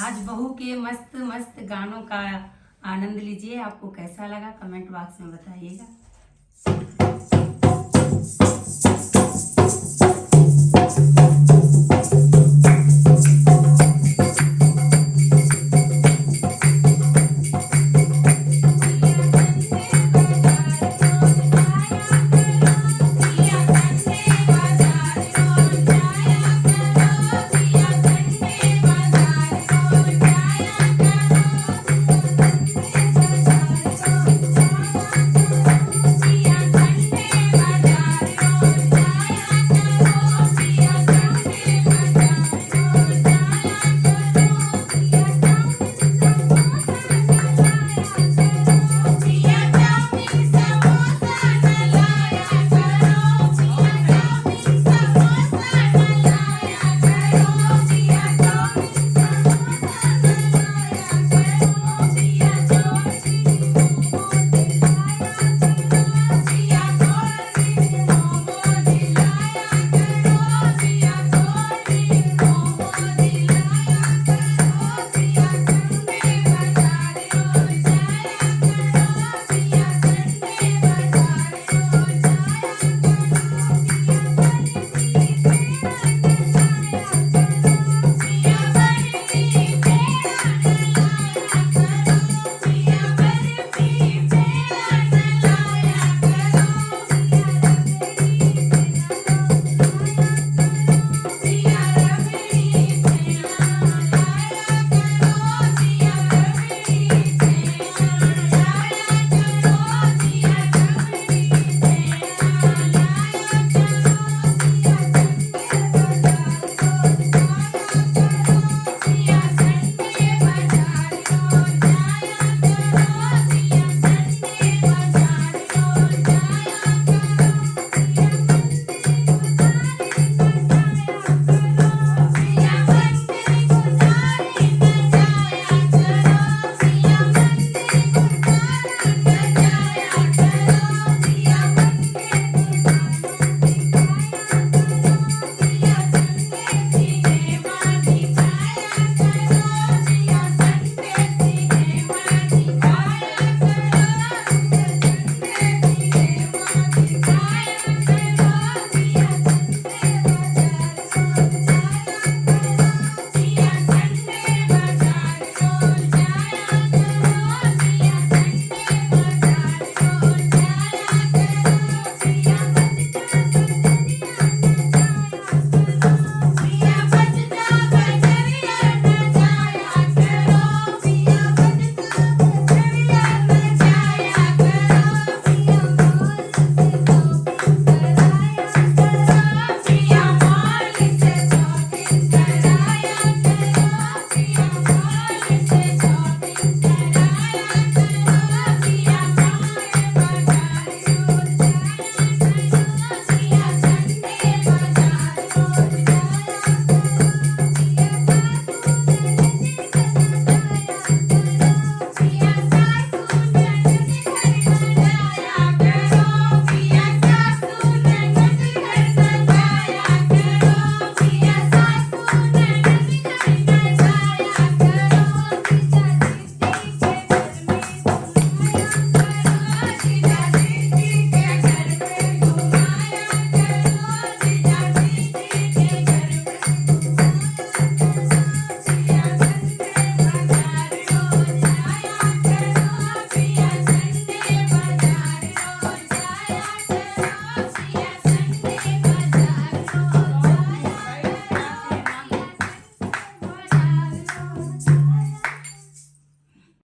आज बहू के मस्त मस्त गानों का आनंद लीजिए। आपको कैसा लगा कमेंट बॉक्स में बताइएगा।